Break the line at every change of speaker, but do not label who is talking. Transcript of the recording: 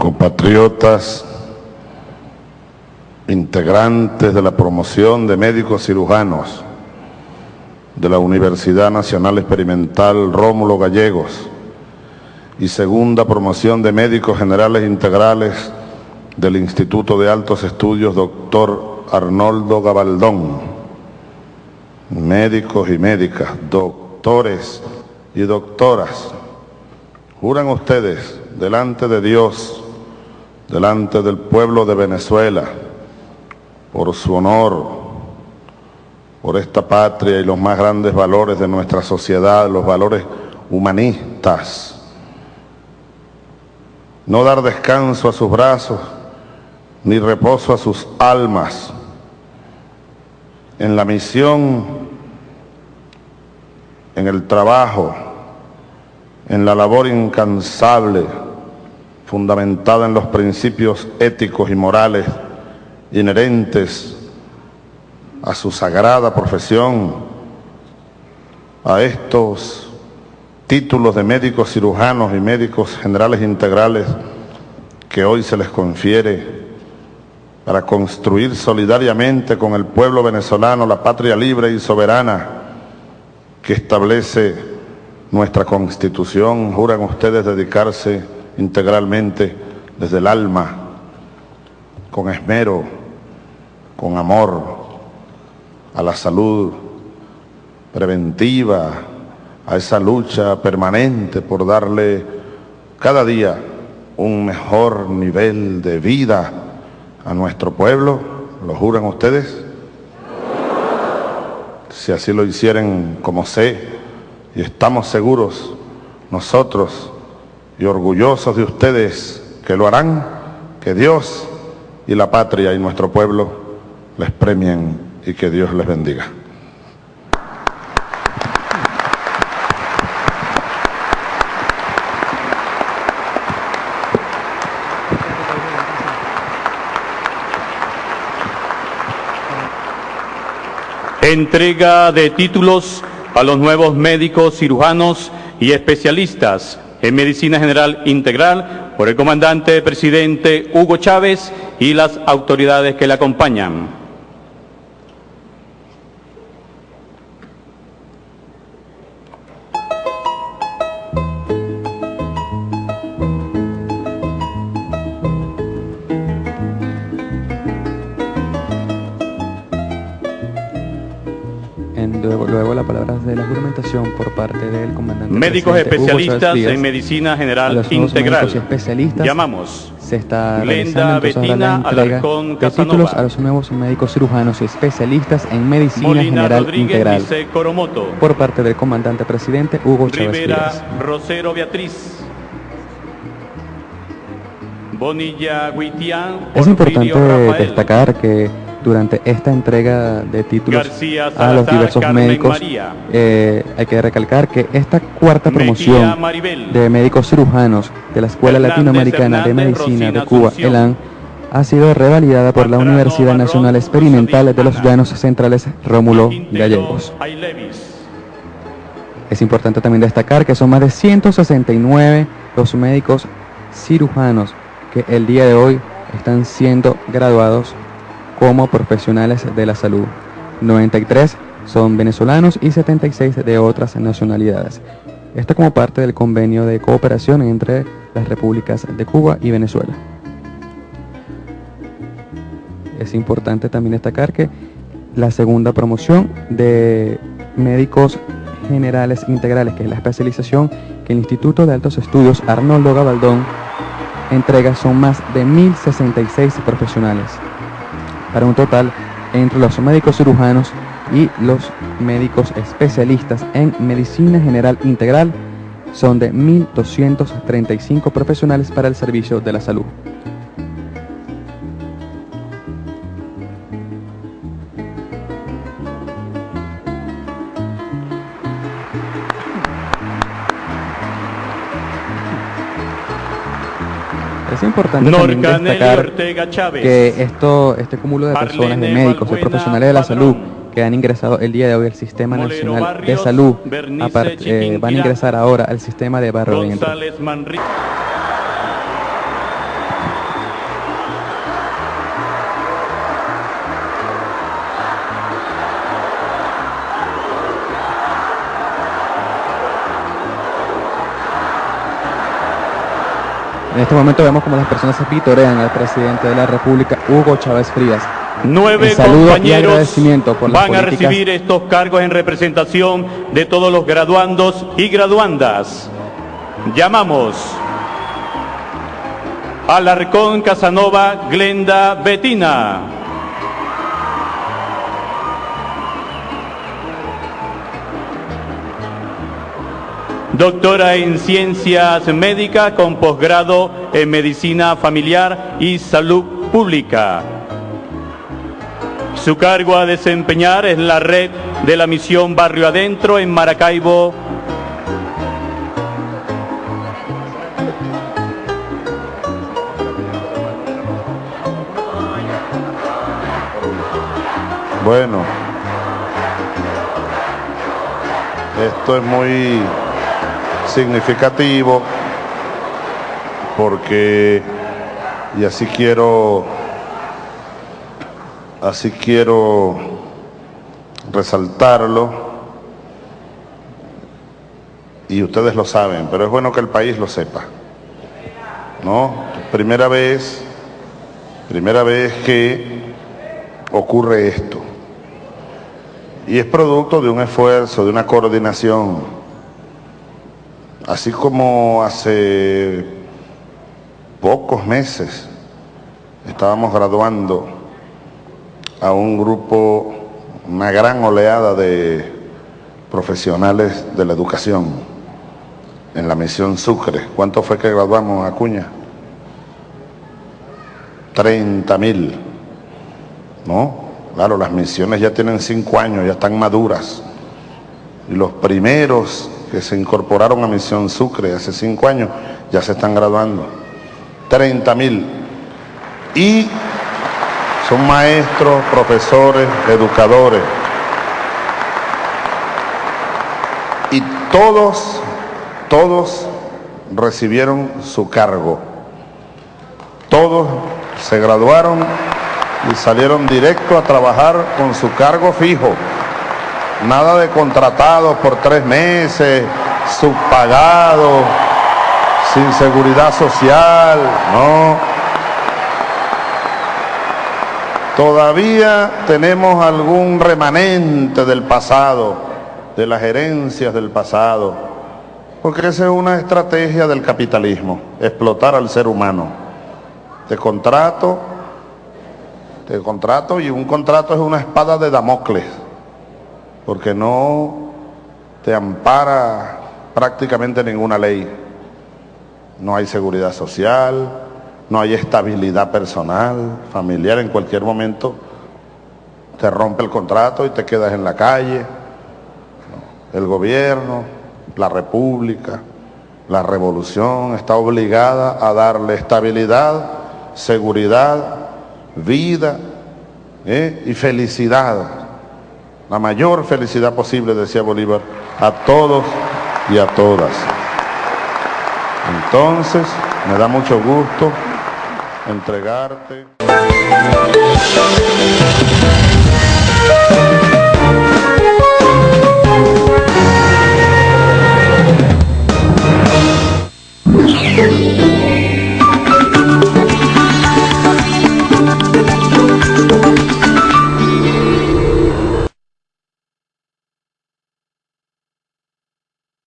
compatriotas, integrantes de la promoción de médicos cirujanos de la Universidad Nacional Experimental Rómulo Gallegos y segunda promoción de médicos generales integrales del Instituto de Altos Estudios Doctor Arnoldo Gabaldón, médicos y médicas, doctores y doctoras, juran ustedes delante de Dios, delante del pueblo de Venezuela, por su honor, por esta patria y los más grandes valores de nuestra sociedad, los valores humanistas. No dar descanso a sus brazos, ni reposo a sus almas. En la misión, en el trabajo, en la labor incansable, fundamentada en los principios éticos y morales inherentes a su sagrada profesión, a estos títulos de médicos cirujanos y médicos generales integrales que hoy se les confiere para construir solidariamente con el pueblo venezolano la patria libre y soberana que establece nuestra Constitución. Juran ustedes dedicarse integralmente desde el alma, con esmero, con amor, a la salud preventiva, a esa lucha permanente por darle cada día un mejor nivel de vida a nuestro pueblo. ¿Lo juran ustedes? Si así lo hicieran como sé, y estamos seguros nosotros y orgullosos de ustedes que lo harán, que Dios y la patria y nuestro pueblo les premien y que Dios les bendiga.
Entrega de títulos a los nuevos médicos cirujanos y especialistas en Medicina General Integral por el comandante presidente Hugo Chávez y las autoridades que le acompañan.
Luego, la palabra la juramentación por parte del comandante.
Médicos especialistas en medicina general integral.
especialistas.
Llamamos.
Se está Glenda Betina Alarcón títulos a los nuevos médicos cirujanos y especialistas en medicina general integral. Por parte del comandante presidente Hugo Chávez
Rivera Rosero Beatriz. Bonilla Guitián.
Es importante destacar que durante esta entrega de títulos a los diversos médicos. Eh, hay que recalcar que esta cuarta promoción de médicos cirujanos de la Escuela Latinoamericana de Medicina de Cuba, ELAN, ha sido revalidada por la Universidad Nacional Experimental de los Llanos Centrales Rómulo Gallegos. Es importante también destacar que son más de 169 los médicos cirujanos que el día de hoy están siendo graduados como profesionales de la salud. 93 son venezolanos y 76 de otras nacionalidades. Esto como parte del convenio de cooperación entre las repúblicas de Cuba y Venezuela. Es importante también destacar que la segunda promoción de médicos generales integrales, que es la especialización que el Instituto de Altos Estudios Arnoldo Gabaldón entrega, son más de 1.066 profesionales para un total entre los médicos cirujanos y los médicos especialistas en medicina general integral son de 1.235 profesionales para el servicio de la salud. Importante también destacar que esto, este cúmulo de personas, de médicos, de profesionales de la salud que han ingresado el día de hoy al Sistema Nacional de Salud, eh, van a ingresar ahora al sistema de barrio este momento vemos como las personas se vitorean al presidente de la República, Hugo Chávez Frías.
Nueve compañeros van a recibir estos cargos en representación de todos los graduandos y graduandas. Llamamos Alarcón Casanova Glenda Betina. Doctora en Ciencias Médicas con posgrado en Medicina Familiar y Salud Pública. Su cargo a desempeñar es la red de la misión Barrio Adentro en Maracaibo.
Bueno, esto es muy significativo porque, y así quiero Así quiero resaltarlo y ustedes lo saben, pero es bueno que el país lo sepa. ¿No? Primera vez, primera vez que ocurre esto. Y es producto de un esfuerzo, de una coordinación. Así como hace pocos meses estábamos graduando a un grupo, una gran oleada de profesionales de la educación en la misión Sucre. ¿Cuánto fue que graduamos, Acuña? 30 mil. ¿No? Claro, las misiones ya tienen cinco años, ya están maduras. Y los primeros que se incorporaron a Misión Sucre hace cinco años ya se están graduando. 30 mil. Y son maestros, profesores, educadores. Y todos, todos recibieron su cargo. Todos se graduaron y salieron directo a trabajar con su cargo fijo. Nada de contratados por tres meses, subpagados, sin seguridad social, no Todavía tenemos algún remanente del pasado, de las herencias del pasado, porque esa es una estrategia del capitalismo, explotar al ser humano. Te contrato, te contrato y un contrato es una espada de Damocles, porque no te ampara prácticamente ninguna ley. No hay seguridad social, no hay estabilidad personal, familiar, en cualquier momento te rompe el contrato y te quedas en la calle. El gobierno, la república, la revolución está obligada a darle estabilidad, seguridad, vida ¿eh? y felicidad, la mayor felicidad posible, decía Bolívar, a todos y a todas. Entonces, me da mucho gusto entregarte.